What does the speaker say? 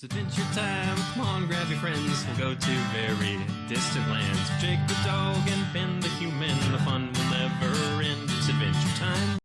It's adventure time. Come on, grab your friends. We'll go to very distant lands. Jake the dog and Finn the human. The fun will never end. It's adventure time.